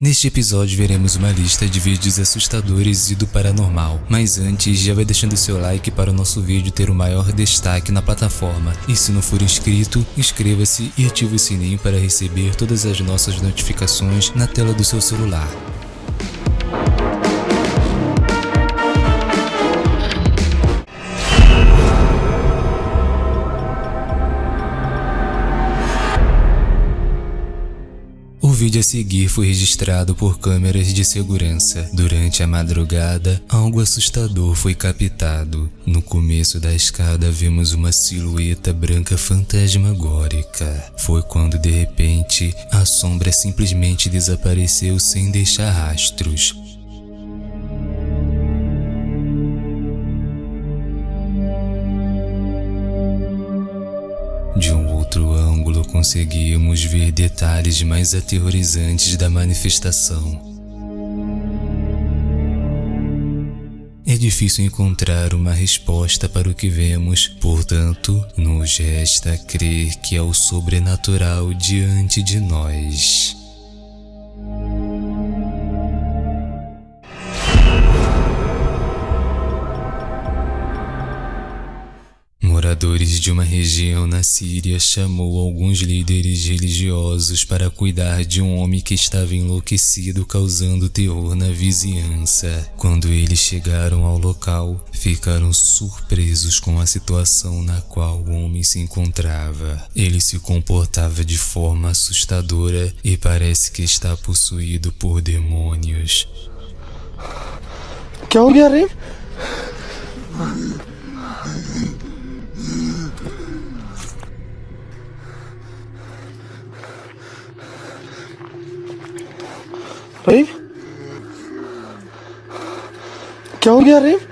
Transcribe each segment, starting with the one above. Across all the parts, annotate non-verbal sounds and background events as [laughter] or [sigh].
Neste episódio veremos uma lista de vídeos assustadores e do paranormal, mas antes já vai deixando seu like para o nosso vídeo ter o maior destaque na plataforma. E se não for inscrito, inscreva-se e ative o sininho para receber todas as nossas notificações na tela do seu celular. Vídeo a seguir foi registrado por câmeras de segurança. Durante a madrugada, algo assustador foi captado. No começo da escada vimos uma silhueta branca fantasmagórica. Foi quando de repente a sombra simplesmente desapareceu sem deixar rastros. Conseguimos ver detalhes mais aterrorizantes da manifestação. É difícil encontrar uma resposta para o que vemos, portanto, nos resta crer que é o sobrenatural diante de nós. Moradores de uma região na Síria chamou alguns líderes religiosos para cuidar de um homem que estava enlouquecido causando terror na vizinhança. Quando eles chegaram ao local, ficaram surpresos com a situação na qual o homem se encontrava. Ele se comportava de forma assustadora e parece que está possuído por demônios. क्या रेव क्या हो गया रेव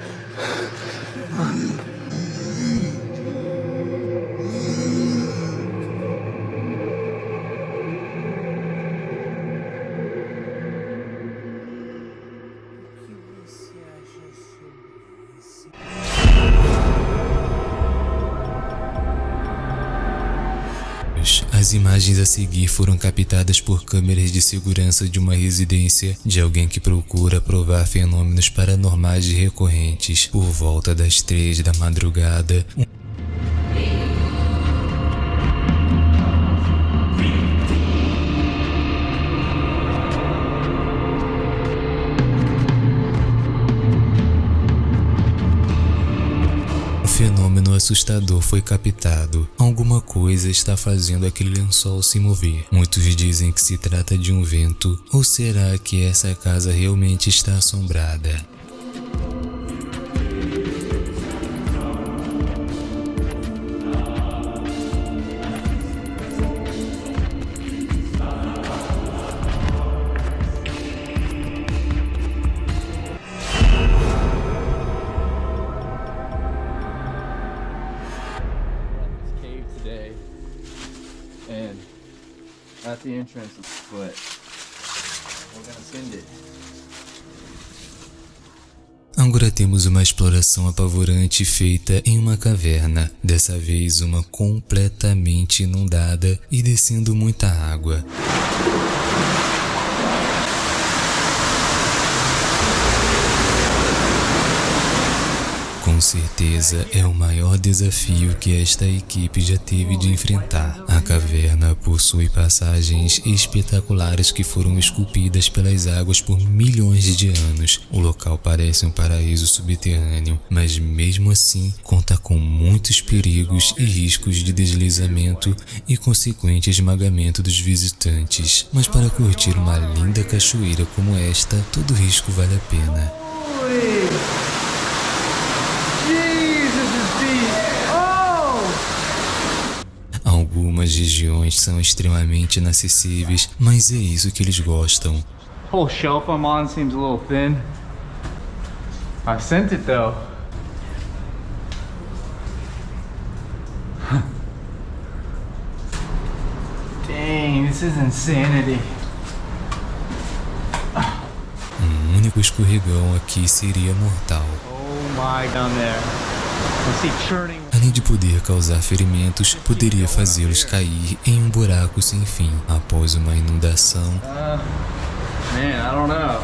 रे As imagens a seguir foram captadas por câmeras de segurança de uma residência de alguém que procura provar fenômenos paranormais recorrentes. Por volta das três da madrugada, assustador foi captado. Alguma coisa está fazendo aquele lençol se mover. Muitos dizem que se trata de um vento, ou será que essa casa realmente está assombrada? And at the entrance a foot. We're gonna send it. Agora temos uma exploração apavorante feita em uma caverna, dessa vez uma completamente inundada e descendo muita água. Com certeza é o maior desafio que esta equipe já teve de enfrentar. A caverna possui passagens espetaculares que foram esculpidas pelas águas por milhões de anos. O local parece um paraíso subterrâneo, mas mesmo assim conta com muitos perigos e riscos de deslizamento e consequente esmagamento dos visitantes. Mas para curtir uma linda cachoeira como esta, todo risco vale a pena. Jesus is deep. Oh! Algumas regiões são extremamente inacessíveis, mas é isso que eles gostam. Whole shelf I'm on seems a little thin. I sent it though. [laughs] Dang, this is insanity. Um único escorregão aqui seria mortal. Oh my, down there. I see churning. Além de poder causar ferimentos, poderia fazê-los cair em um buraco sem fim após uma inundação. Man, I don't know.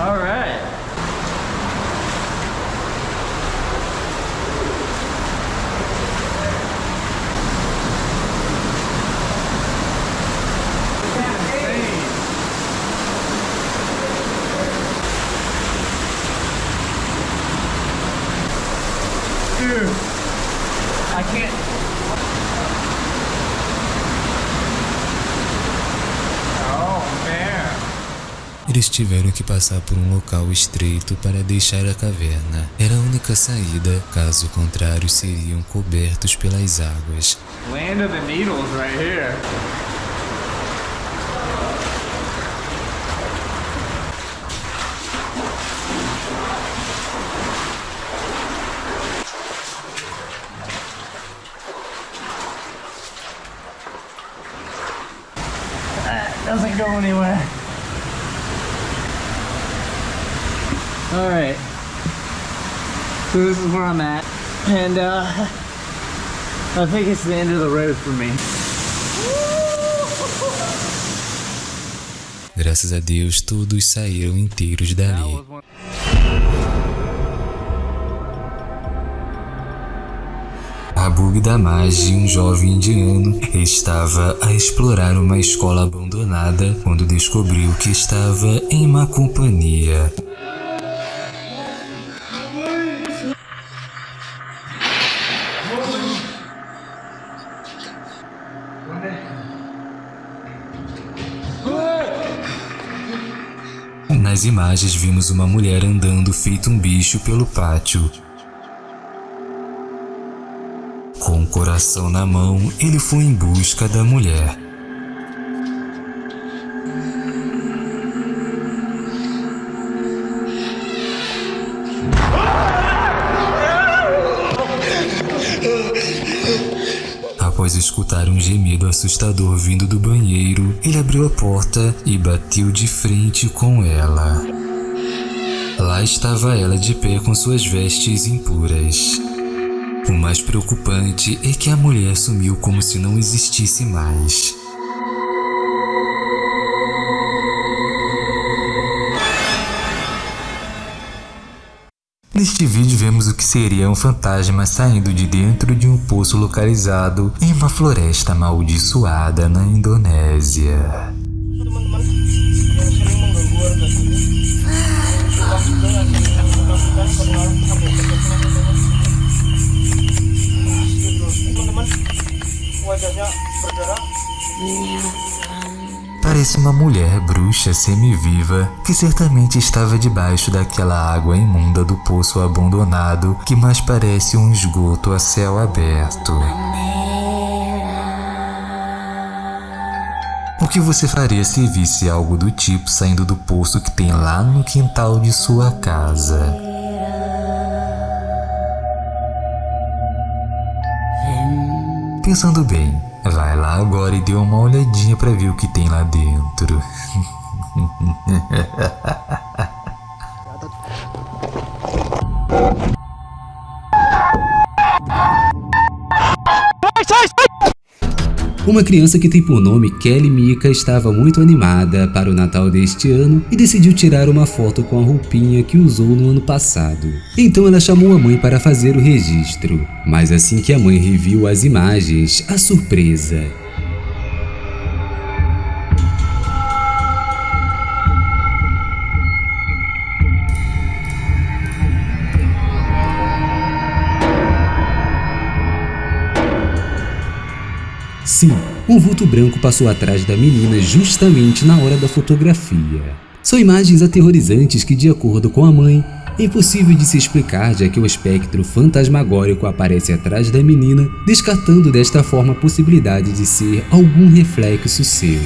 All right. I can't. Oh man. Eles tiveram que passar por um local estreito para deixar a caverna. Era a única saída, caso contrário seriam cobertos pelas águas. Land of the Needles right here. Anywhere. Alright. So this is where I'm at. And uh I think it's the end of the road for me. Graças a Deus, todos saíram inteiros dali. Was one. Abug Damage, um jovem indiano, estava a explorar uma escola abandonada quando descobriu que estava em má companhia. Nas imagens vimos uma mulher andando feito um bicho pelo pátio. Coração na mão, ele foi em busca da mulher. Após escutar um gemido assustador vindo do banheiro, ele abriu a porta e bateu de frente com ela. Lá estava ela de pé com suas vestes impuras. O mais preocupante é que a mulher sumiu como se não existisse mais. Neste vídeo vemos o que seria um fantasma saindo de dentro de um poço localizado em uma floresta amaldiçoada na Indonésia. Uma mulher bruxa semi-viva que certamente estava debaixo daquela água imunda do poço abandonado que mais parece um esgoto a céu aberto. O que você faria se visse algo do tipo saindo do poço que tem lá no quintal de sua casa? Pensando bem, lá agora e dê uma olhadinha para ver o que tem lá dentro. [laughs] Uma criança que tem por nome Kelly Mika estava muito animada para o Natal deste ano e decidiu tirar uma foto com a roupinha que usou no ano passado. Então ela chamou a mãe para fazer o registro, mas assim que a mãe reviu as imagens, a surpresa. Sim, um vulto branco passou atrás da menina justamente na hora da fotografia. São imagens aterrorizantes que, de acordo com a mãe, é impossível de se explicar já que o espectro fantasmagórico aparece atrás da menina, descartando desta forma a possibilidade de ser algum reflexo seu.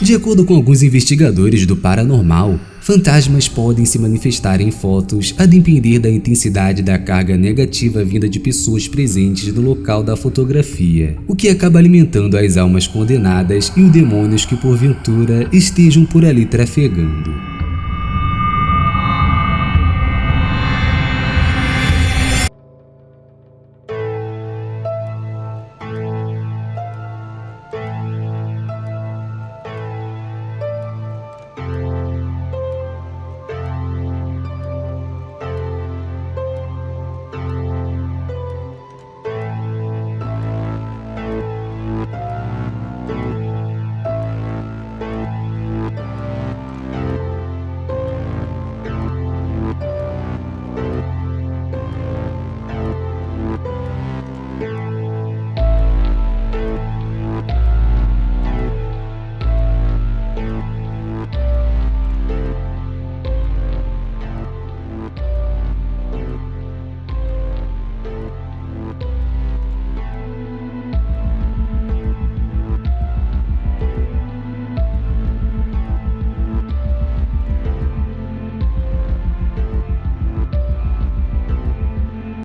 De acordo com alguns investigadores do paranormal, fantasmas podem se manifestar em fotos a depender da intensidade da carga negativa vinda de pessoas presentes no local da fotografia, o que acaba alimentando as almas condenadas e os demônios que porventura estejam por ali trafegando.